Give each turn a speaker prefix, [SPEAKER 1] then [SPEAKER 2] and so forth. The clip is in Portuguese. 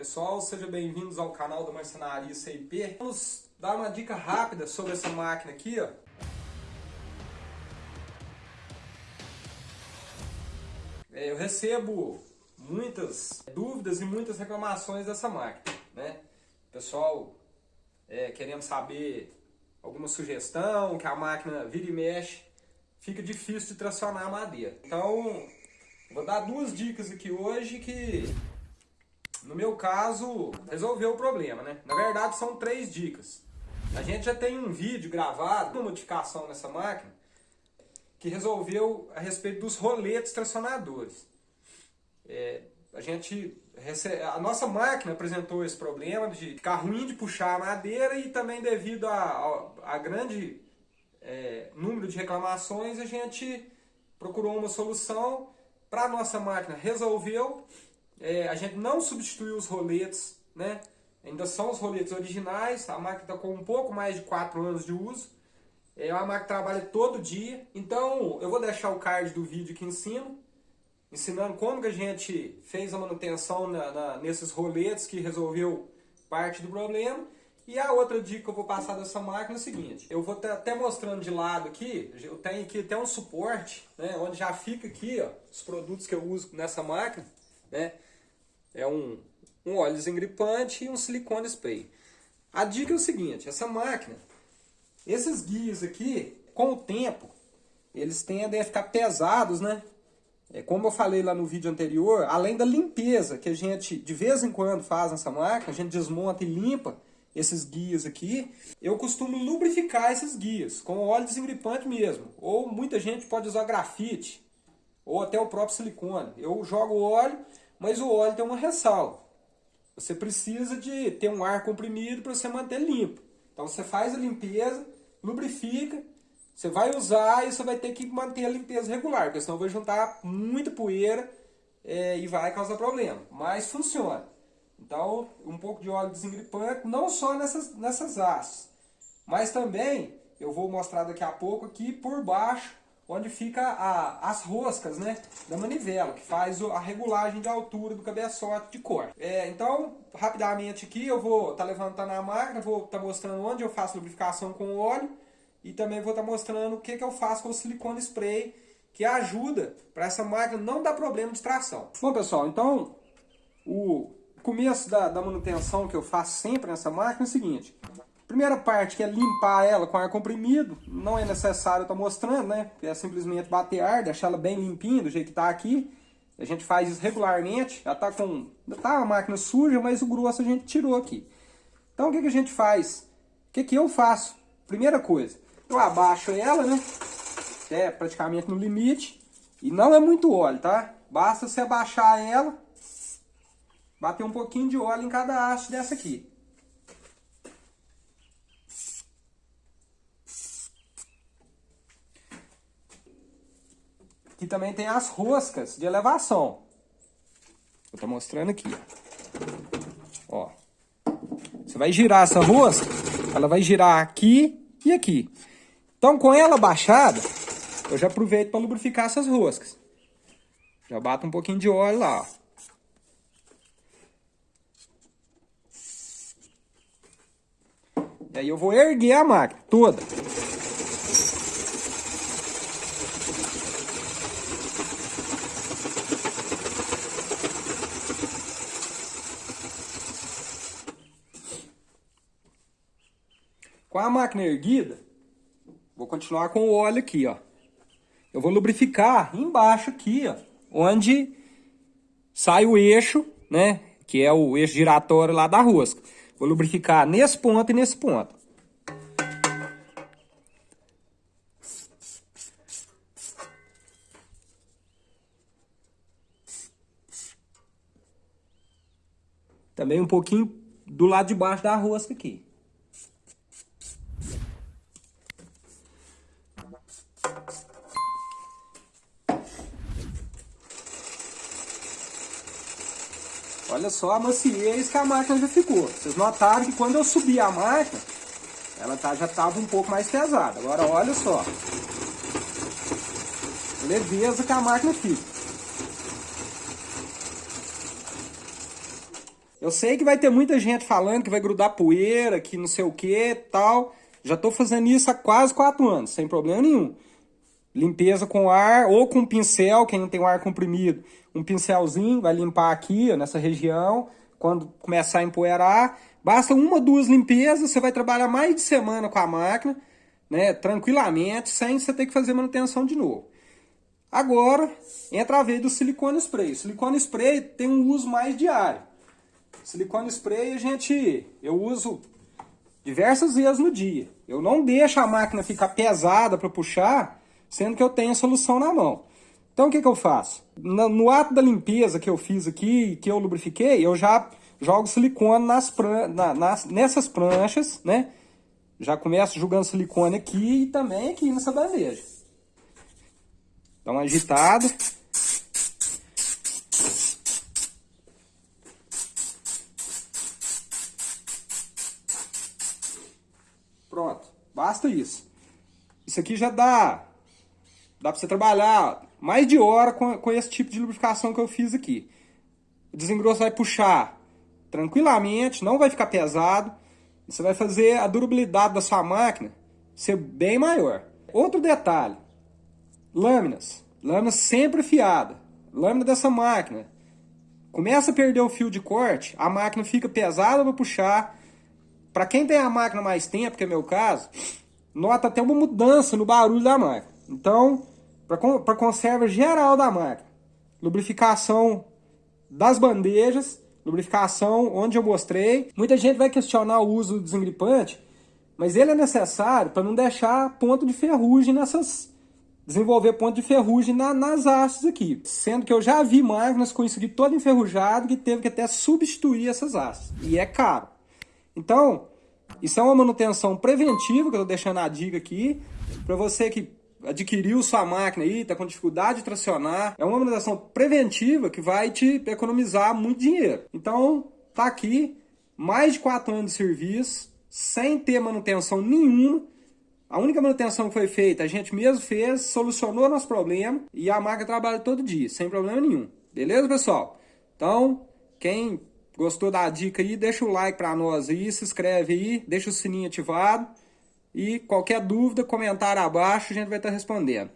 [SPEAKER 1] Pessoal, sejam bem-vindos ao canal da Marcenaria CIP. Vamos dar uma dica rápida sobre essa máquina aqui, ó. É, eu recebo muitas dúvidas e muitas reclamações dessa máquina, né? Pessoal é, querendo saber alguma sugestão, que a máquina vira e mexe, fica difícil de tracionar a madeira. Então, vou dar duas dicas aqui hoje que, meu caso, resolveu o problema, né? Na verdade, são três dicas. A gente já tem um vídeo gravado, uma modificação nessa máquina, que resolveu a respeito dos roletes tracionadores. É, a gente a nossa máquina apresentou esse problema de ficar ruim de puxar a madeira e também devido a, a, a grande é, número de reclamações a gente procurou uma solução para nossa máquina resolveu é, a gente não substituiu os roletes né? Ainda são os roletes originais a máquina está com um pouco mais de 4 anos de uso. É uma máquina que trabalha todo dia. Então eu vou deixar o card do vídeo aqui em cima ensinando como que a gente fez a manutenção na, na, nesses roletes que resolveu parte do problema. E a outra dica que eu vou passar dessa máquina é o seguinte, eu vou até mostrando de lado aqui, eu tenho aqui até um suporte, né, onde já fica aqui ó, os produtos que eu uso nessa máquina, né, é um, um óleo desengripante e um silicone spray. A dica é o seguinte, essa máquina, esses guias aqui, com o tempo, eles tendem a ficar pesados, né, é, como eu falei lá no vídeo anterior, além da limpeza que a gente de vez em quando faz nessa máquina, a gente desmonta e limpa esses guias aqui, eu costumo lubrificar esses guias com óleo desengripante mesmo. Ou muita gente pode usar grafite, ou até o próprio silicone. Eu jogo óleo, mas o óleo tem uma ressalva. Você precisa de ter um ar comprimido para você manter limpo. Então você faz a limpeza, lubrifica, você vai usar e você vai ter que manter a limpeza regular, porque senão vai juntar muita poeira é, e vai causar problema. Mas funciona. Então, um pouco de óleo desengripante, não só nessas, nessas hastes, mas também, eu vou mostrar daqui a pouco aqui por baixo, onde fica a, as roscas né, da manivela, que faz a regulagem de altura do cabeçote de corte. É, então, rapidamente aqui, eu vou estar tá levantando a máquina, vou estar tá mostrando onde eu faço lubrificação com óleo, e também vou estar mostrando o que, que eu faço com o silicone spray, que ajuda para essa máquina não dar problema de tração. Bom pessoal, então o começo da, da manutenção que eu faço sempre nessa máquina é o seguinte. Primeira parte que é limpar ela com ar comprimido, não é necessário estar mostrando, né? É simplesmente bater ar, deixar ela bem limpinha do jeito que está aqui. A gente faz isso regularmente, já está com... tá a máquina suja, mas o grosso a gente tirou aqui. Então o que, que a gente faz? O que, que eu faço? Primeira coisa, eu abaixo ela, né? Até praticamente no limite. E não é muito óleo, tá? Basta você abaixar ela, bater um pouquinho de óleo em cada haste dessa aqui. Aqui também tem as roscas de elevação. Eu tô mostrando aqui, ó. ó. Você vai girar essa rosca, ela vai girar aqui e aqui. Então, com ela baixada, eu já aproveito para lubrificar essas roscas. Já bato um pouquinho de óleo lá, ó. E aí eu vou erguer a máquina toda. Com a máquina erguida, Vou continuar com o óleo aqui, ó. Eu vou lubrificar embaixo aqui, ó, onde sai o eixo, né, que é o eixo giratório lá da rosca. Vou lubrificar nesse ponto e nesse ponto. Também um pouquinho do lado de baixo da rosca aqui. Olha só a maciez que a máquina já ficou. Vocês notaram que quando eu subi a máquina, ela tá, já estava um pouco mais pesada. Agora olha só. Leveza que a máquina fica. Eu sei que vai ter muita gente falando que vai grudar poeira, que não sei o que tal. Já estou fazendo isso há quase quatro anos, sem problema nenhum. Limpeza com ar ou com pincel, quem não tem o ar comprimido, um pincelzinho, vai limpar aqui, ó, nessa região. Quando começar a empoeirar, basta uma, duas limpezas, você vai trabalhar mais de semana com a máquina, né, tranquilamente, sem você ter que fazer manutenção de novo. Agora, entra a vez do silicone spray. O silicone spray tem um uso mais diário. Silicone spray a gente, eu uso diversas vezes no dia. Eu não deixo a máquina ficar pesada para puxar, sendo que eu tenho a solução na mão. Então o que, que eu faço? No, no, ato da limpeza que eu fiz aqui, que eu lubrifiquei, eu já jogo silicone nas pran na, nas, nessas pranchas, né? Já começo jogando silicone aqui e também aqui nessa bandeja. Dá uma agitada. Pronto, basta isso. Isso aqui já dá Dá para você trabalhar mais de hora com, com esse tipo de lubrificação que eu fiz aqui. O desengrosso vai puxar tranquilamente, não vai ficar pesado. Você vai fazer a durabilidade da sua máquina ser bem maior. Outro detalhe, lâminas. Lâmina sempre afiada. Lâmina dessa máquina. Começa a perder o fio de corte, a máquina fica pesada para puxar. Para quem tem a máquina mais tempo, que é meu caso, nota até uma mudança no barulho da máquina. Então, para conserva geral da máquina. Lubrificação das bandejas, lubrificação onde eu mostrei. Muita gente vai questionar o uso do desengripante, mas ele é necessário para não deixar ponto de ferrugem nessas... Desenvolver ponto de ferrugem na, nas hastes aqui. Sendo que eu já vi máquinas com isso aqui todo enferrujado que teve que até substituir essas hastes. E é caro. Então, isso é uma manutenção preventiva que eu estou deixando a dica aqui. Para você que adquiriu sua máquina aí, está com dificuldade de tracionar, é uma manutenção preventiva que vai te economizar muito dinheiro. Então, tá aqui, mais de 4 anos de serviço, sem ter manutenção nenhuma. A única manutenção que foi feita, a gente mesmo fez, solucionou nosso problema e a máquina trabalha todo dia, sem problema nenhum. Beleza, pessoal? Então, quem gostou da dica aí, deixa o like para nós aí, se inscreve aí, deixa o sininho ativado. E qualquer dúvida, comentário abaixo, a gente vai estar respondendo.